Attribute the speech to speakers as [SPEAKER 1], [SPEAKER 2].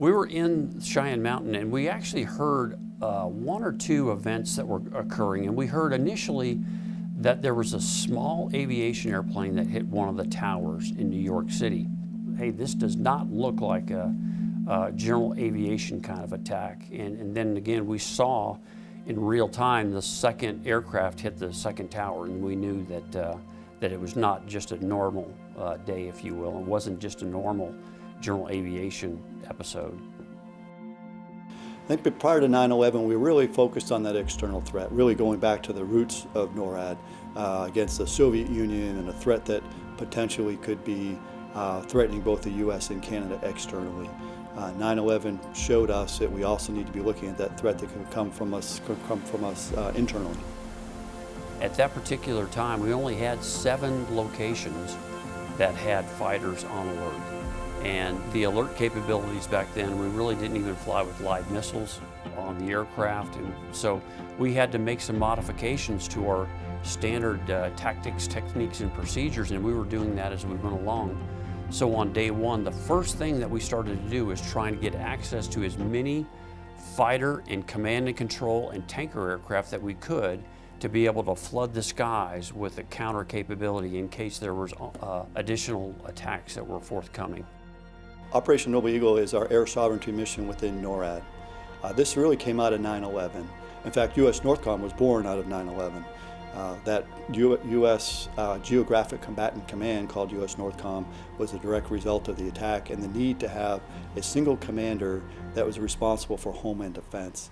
[SPEAKER 1] We were in Cheyenne Mountain and we actually heard uh, one or two events that were occurring and we heard initially that there was a small aviation airplane that hit one of the towers in New York City. Hey, this does not look like a, a general aviation kind of attack. And, and then again, we saw in real time the second aircraft hit the second tower and we knew that, uh, that it was not just a normal uh, day, if you will. It wasn't just a normal general aviation episode.
[SPEAKER 2] I think prior to 9-11, we really focused on that external threat, really going back to the roots of NORAD uh, against the Soviet Union and a threat that potentially could be uh, threatening both the U.S. and Canada externally. 9-11 uh, showed us that we also need to be looking at that threat that could come from us, could come from us uh, internally.
[SPEAKER 1] At that particular time, we only had seven locations that had fighters on alert. And the alert capabilities back then, we really didn't even fly with live missiles on the aircraft. And so we had to make some modifications to our standard uh, tactics, techniques, and procedures, and we were doing that as we went along. So on day one, the first thing that we started to do was trying to get access to as many fighter and command and control and tanker aircraft that we could to be able to flood the skies with a counter capability in case there was uh, additional attacks that were forthcoming.
[SPEAKER 2] Operation Noble Eagle is our air sovereignty mission within NORAD. Uh, this really came out of 9-11. In fact, U.S. Northcom was born out of 9-11. Uh, that U U.S. Uh, Geographic Combatant Command, called U.S. Northcom, was a direct result of the attack and the need to have a single commander that was responsible for homeland defense.